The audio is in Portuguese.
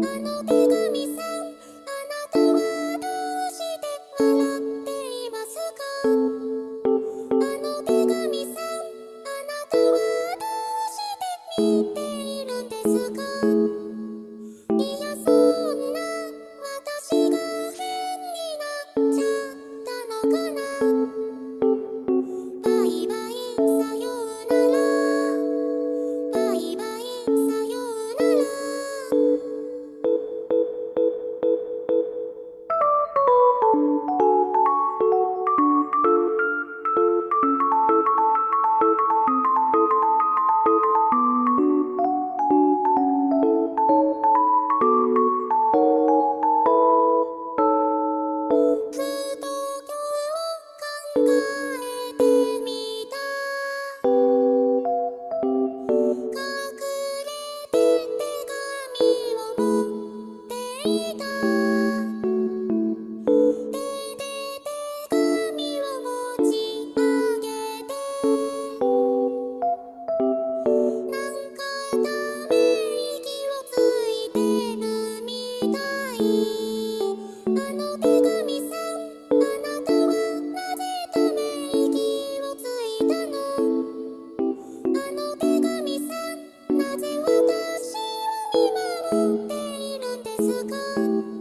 Money. く